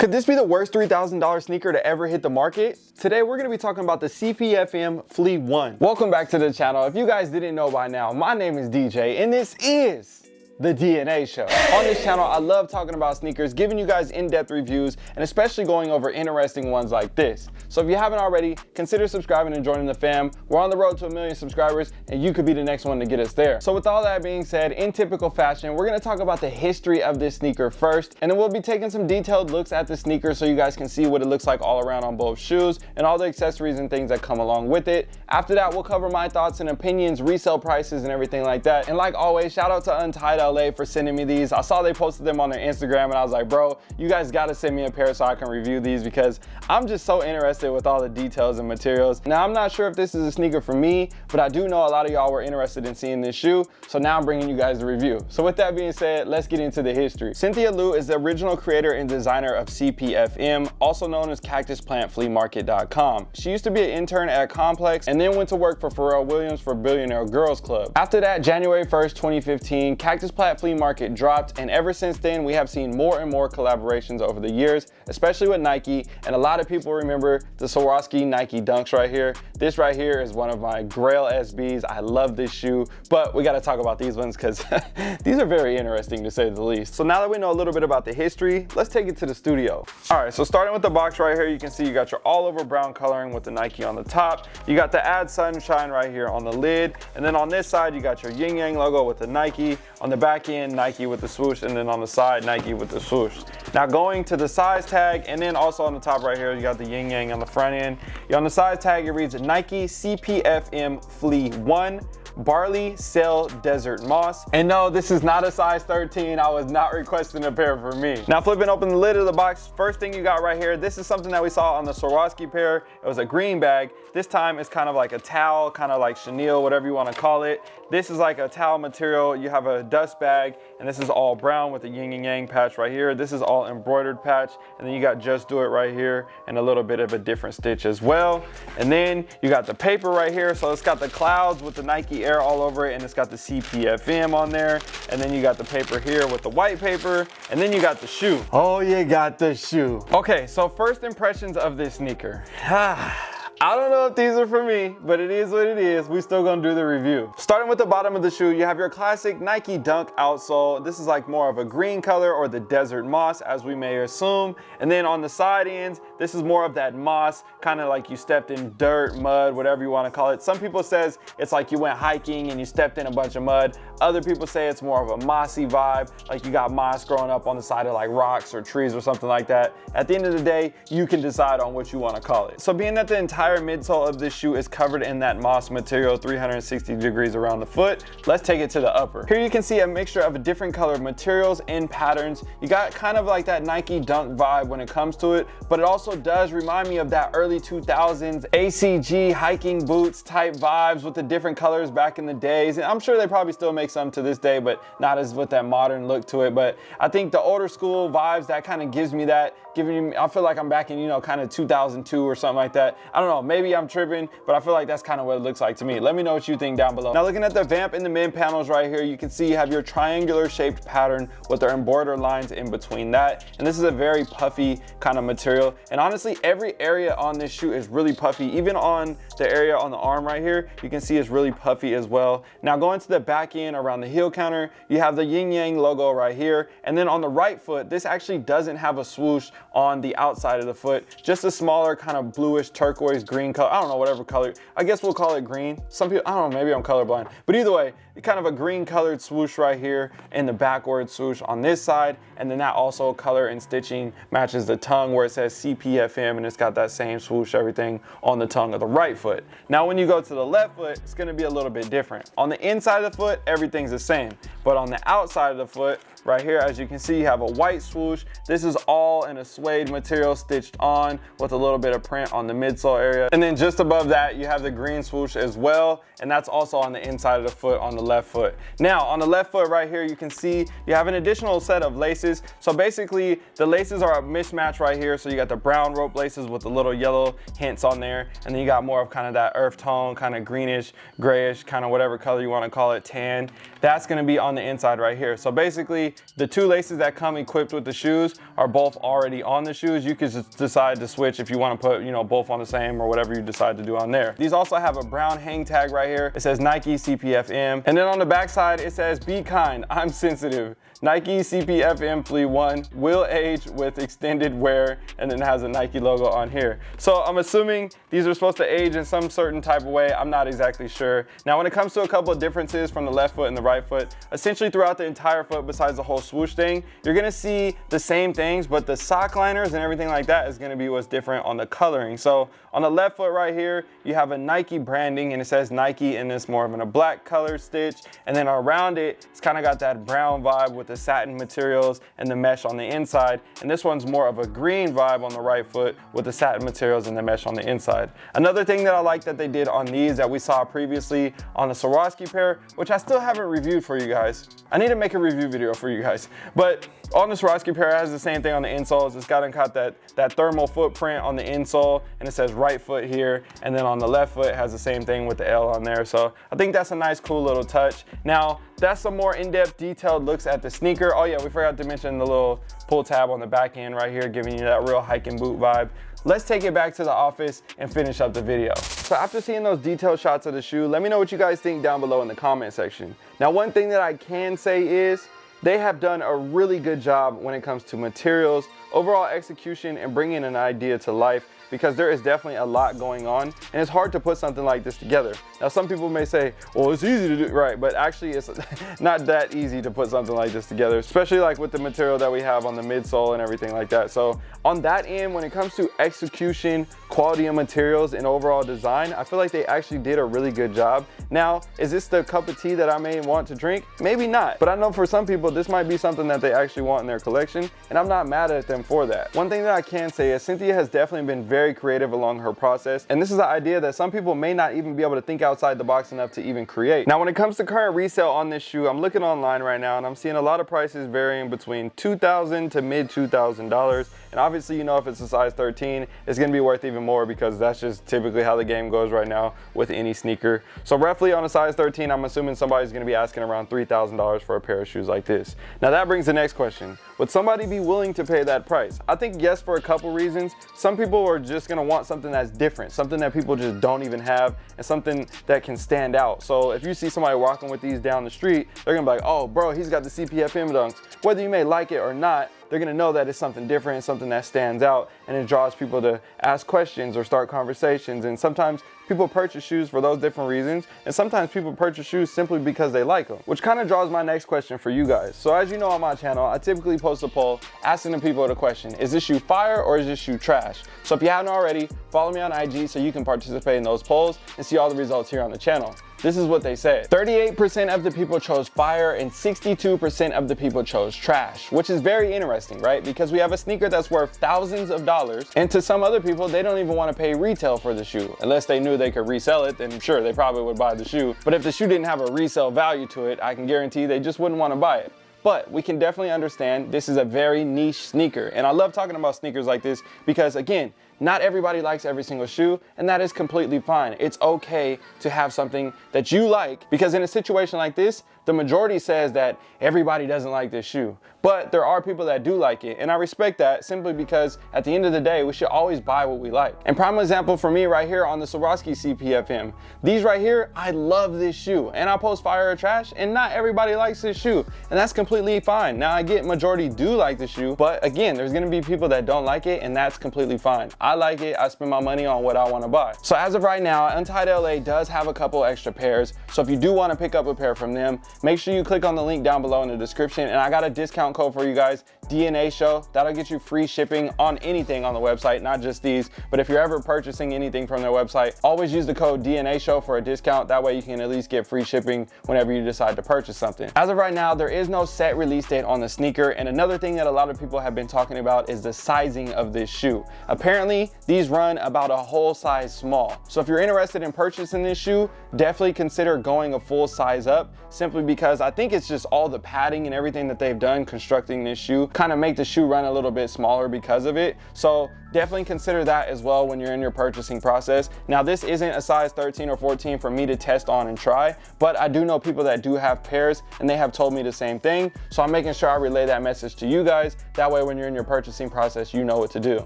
Could this be the worst $3,000 sneaker to ever hit the market? Today we're gonna be talking about the CPFM Flea 1. Welcome back to the channel. If you guys didn't know by now, my name is DJ and this is the DNA Show. On this channel, I love talking about sneakers, giving you guys in-depth reviews, and especially going over interesting ones like this. So if you haven't already, consider subscribing and joining the fam. We're on the road to a million subscribers, and you could be the next one to get us there. So with all that being said, in typical fashion, we're gonna talk about the history of this sneaker first, and then we'll be taking some detailed looks at the sneaker so you guys can see what it looks like all around on both shoes, and all the accessories and things that come along with it. After that, we'll cover my thoughts and opinions, resale prices, and everything like that. And like always, shout out to Untied LA for sending me these. I saw they posted them on their Instagram and I was like, bro, you guys gotta send me a pair so I can review these because I'm just so interested with all the details and materials. Now, I'm not sure if this is a sneaker for me, but I do know a lot of y'all were interested in seeing this shoe. So now I'm bringing you guys the review. So with that being said, let's get into the history. Cynthia Lu is the original creator and designer of CPFM, also known as CactusPlantFleaMarket.com. She used to be an intern at Complex and then went to work for Pharrell Williams for Billionaire Girls Club. After that, January 1st, 2015, Cactus Plant Flea Market dropped, and ever since then, we have seen more and more collaborations over the years, especially with Nike, and a lot of people remember the Swarovski Nike Dunks right here. This right here is one of my Grail SBs. I love this shoe, but we gotta talk about these ones because these are very interesting to say the least. So now that we know a little bit about the history, let's take it to the studio. All right, so starting with the box right here, you can see you got your all over brown coloring with the Nike on the top. You got the add sunshine right here on the lid. And then on this side, you got your yin yang logo with the Nike. On the back end, Nike with the swoosh, and then on the side, Nike with the swoosh. Now going to the size tag, and then also on the top right here, you got the yin yang on the front end. On the size tag, it reads Nike CPFM Flea 1 Barley Sail Desert Moss. And no, this is not a size 13. I was not requesting a pair for me. Now flipping open the lid of the box, first thing you got right here, this is something that we saw on the Swarovski pair. It was a green bag. This time it's kind of like a towel, kind of like chenille, whatever you want to call it. This is like a towel material. You have a dust bag, and this is all brown with a yin and yang patch right here. This is all embroidered patch, and then you got Just Do It right here, and a little bit of a different stitch as well. And then you got the paper right here. So it's got the clouds with the Nike Air all over it, and it's got the CPFM on there. And then you got the paper here with the white paper, and then you got the shoe. Oh, you got the shoe. Okay, so first impressions of this sneaker. Ah. I don't know if these are for me, but it is what it is. We still gonna do the review. Starting with the bottom of the shoe, you have your classic Nike Dunk outsole. This is like more of a green color or the desert moss as we may assume. And then on the side ends, this is more of that moss, kind of like you stepped in dirt, mud, whatever you wanna call it. Some people says it's like you went hiking and you stepped in a bunch of mud. Other people say it's more of a mossy vibe, like you got moss growing up on the side of like rocks or trees or something like that. At the end of the day, you can decide on what you wanna call it. So being that the entire entire midsole of this shoe is covered in that moss material 360 degrees around the foot. Let's take it to the upper. Here you can see a mixture of different color materials and patterns. You got kind of like that Nike Dunk vibe when it comes to it, but it also does remind me of that early 2000s ACG hiking boots type vibes with the different colors back in the days. And I'm sure they probably still make some to this day, but not as with that modern look to it. But I think the older school vibes, that kind of gives me that, giving me, I feel like I'm back in, you know, kind of 2002 or something like that. I don't know, Oh, maybe I'm tripping, but I feel like that's kind of what it looks like to me. Let me know what you think down below. Now looking at the vamp in the mid panels right here, you can see you have your triangular shaped pattern with the embroidered lines in between that. And this is a very puffy kind of material. And honestly, every area on this shoe is really puffy. Even on the area on the arm right here, you can see it's really puffy as well. Now going to the back end around the heel counter, you have the yin yang logo right here. And then on the right foot, this actually doesn't have a swoosh on the outside of the foot, just a smaller kind of bluish turquoise green color. I don't know, whatever color. I guess we'll call it green. Some people, I don't know, maybe I'm colorblind. But either way, kind of a green colored swoosh right here and the backward swoosh on this side. And then that also color and stitching matches the tongue where it says CPFM and it's got that same swoosh everything on the tongue of the right foot. Now when you go to the left foot, it's gonna be a little bit different. On the inside of the foot, everything's the same. But on the outside of the foot, right here, as you can see, you have a white swoosh. This is all in a suede material stitched on with a little bit of print on the midsole area. And then just above that, you have the green swoosh as well. And that's also on the inside of the foot on the left foot. Now on the left foot right here, you can see you have an additional set of laces. So basically the laces are a mismatch right here. So you got the brown rope laces with the little yellow hints on there. And then you got more of kind of that earth tone, kind of greenish, grayish, kind of whatever color you want to call it, tan. That's going to be on the inside right here. So basically the two laces that come equipped with the shoes are both already on the shoes. You can just decide to switch if you want to put, you know, both on the same or whatever you decide to do on there. These also have a brown hang tag right here. It says Nike CPFM. And then on the back side, it says, be kind, I'm sensitive. Nike CPFM Flea 1 will age with extended wear and then has a Nike logo on here. So I'm assuming these are supposed to age in some certain type of way. I'm not exactly sure. Now when it comes to a couple of differences from the left foot and the right foot, essentially throughout the entire foot besides the whole swoosh thing, you're gonna see the same things, but the sock liners and everything like that is gonna be what's different on the coloring. So on the left foot right here, you have a Nike branding and it says Nike and it's more of a black color stitch. And then around it, it's kind of got that brown vibe with the satin materials and the mesh on the inside. And this one's more of a green vibe on the right foot with the satin materials and the mesh on the inside. Another thing that I like that they did on these that we saw previously on the Swarovski pair, which I still haven't reviewed for you guys. I need to make a review video for you guys. But on the Swarovski pair, it has the same thing on the insoles. It's got, and got that, that thermal footprint on the insole and it says right foot here. And then on the left foot has the same thing with the L on there. So I think that's a nice, cool little touch. Now, that's some more in-depth detailed looks at the sneaker. Oh yeah, we forgot to mention the little pull tab on the back end right here, giving you that real hiking boot vibe. Let's take it back to the office and finish up the video. So after seeing those detailed shots of the shoe, let me know what you guys think down below in the comment section. Now, one thing that I can say is they have done a really good job when it comes to materials, overall execution, and bringing an idea to life because there is definitely a lot going on and it's hard to put something like this together. Now some people may say, well it's easy to do, right, but actually it's not that easy to put something like this together, especially like with the material that we have on the midsole and everything like that. So on that end, when it comes to execution, quality of materials, and overall design, I feel like they actually did a really good job. Now, is this the cup of tea that I may want to drink? Maybe not, but I know for some people this might be something that they actually want in their collection, and I'm not mad at them for that. One thing that I can say is Cynthia has definitely been very creative along her process. And this is an idea that some people may not even be able to think outside the box enough to even create. Now, when it comes to current resale on this shoe, I'm looking online right now and I'm seeing a lot of prices varying between 2,000 to mid $2,000. And obviously, you know, if it's a size 13, it's gonna be worth even more because that's just typically how the game goes right now with any sneaker. So roughly on a size 13, I'm assuming somebody's gonna be asking around $3,000 for a pair of shoes like this. Now that brings the next question. Would somebody be willing to pay that price? I think yes for a couple reasons. Some people are just gonna want something that's different, something that people just don't even have, and something that can stand out. So if you see somebody walking with these down the street, they're gonna be like, oh bro, he's got the CPFM dunks. Whether you may like it or not, they're gonna know that it's something different, something that stands out, and it draws people to ask questions or start conversations. And sometimes people purchase shoes for those different reasons, and sometimes people purchase shoes simply because they like them, which kind of draws my next question for you guys. So as you know on my channel, I typically post a poll asking the people the question, is this shoe fire or is this shoe trash? So if you haven't already, follow me on IG so you can participate in those polls and see all the results here on the channel. This is what they said. 38% of the people chose fire and 62% of the people chose trash, which is very interesting, right? Because we have a sneaker that's worth thousands of dollars and to some other people, they don't even want to pay retail for the shoe. Unless they knew they could resell it, then sure, they probably would buy the shoe. But if the shoe didn't have a resale value to it, I can guarantee they just wouldn't want to buy it. But we can definitely understand this is a very niche sneaker. And I love talking about sneakers like this because again, not everybody likes every single shoe, and that is completely fine. It's okay to have something that you like because in a situation like this, the majority says that everybody doesn't like this shoe. But there are people that do like it, and I respect that simply because at the end of the day, we should always buy what we like. And prime example for me right here on the Swarovski CPFM. These right here, I love this shoe, and I post fire or trash, and not everybody likes this shoe, and that's completely fine. Now I get majority do like the shoe, but again, there's gonna be people that don't like it, and that's completely fine. Like it, I spend my money on what I wanna buy. So as of right now, Untied LA does have a couple extra pairs, so if you do wanna pick up a pair from them, make sure you click on the link down below in the description, and I got a discount code for you guys DNA Show. That'll get you free shipping on anything on the website, not just these. But if you're ever purchasing anything from their website, always use the code DNA Show for a discount. That way you can at least get free shipping whenever you decide to purchase something. As of right now, there is no set release date on the sneaker. And another thing that a lot of people have been talking about is the sizing of this shoe. Apparently, these run about a whole size small. So if you're interested in purchasing this shoe, definitely consider going a full size up simply because I think it's just all the padding and everything that they've done constructing this shoe kind of make the shoe run a little bit smaller because of it. So definitely consider that as well when you're in your purchasing process. Now this isn't a size 13 or 14 for me to test on and try, but I do know people that do have pairs and they have told me the same thing. So I'm making sure I relay that message to you guys. That way when you're in your purchasing process, you know what to do.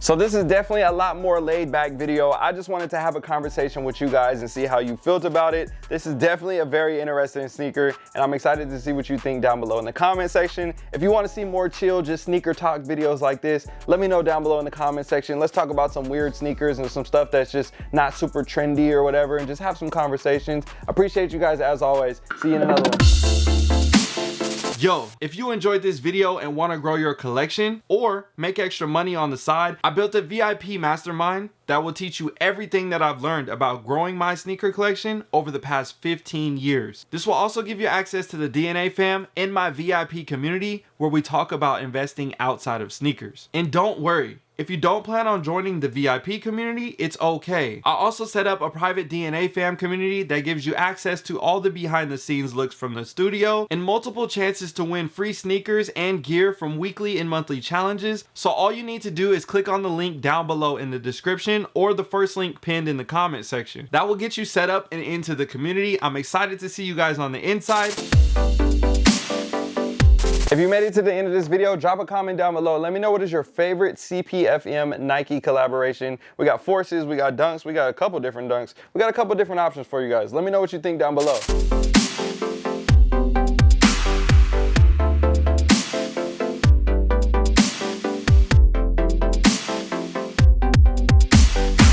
So this is definitely a lot more laid back video. I just wanted to have a conversation with you guys and see how you felt about it. This is definitely a very interesting sneaker and I'm excited to see what you think down below in the comment section. If you wanna see more chill, just sneaker talk videos like this, let me know down below in the comment section section. Let's talk about some weird sneakers and some stuff that's just not super trendy or whatever and just have some conversations. Appreciate you guys as always. See you in another one. Yo, if you enjoyed this video and want to grow your collection or make extra money on the side, I built a VIP mastermind that will teach you everything that I've learned about growing my sneaker collection over the past 15 years. This will also give you access to the DNA fam in my VIP community where we talk about investing outside of sneakers. And don't worry, if you don't plan on joining the VIP community, it's okay. I also set up a private DNA fam community that gives you access to all the behind the scenes looks from the studio and multiple chances to win free sneakers and gear from weekly and monthly challenges. So all you need to do is click on the link down below in the description or the first link pinned in the comment section. That will get you set up and into the community. I'm excited to see you guys on the inside. If you made it to the end of this video, drop a comment down below. Let me know what is your favorite CPFM Nike collaboration. We got Forces, we got Dunks, we got a couple different Dunks. We got a couple different options for you guys. Let me know what you think down below.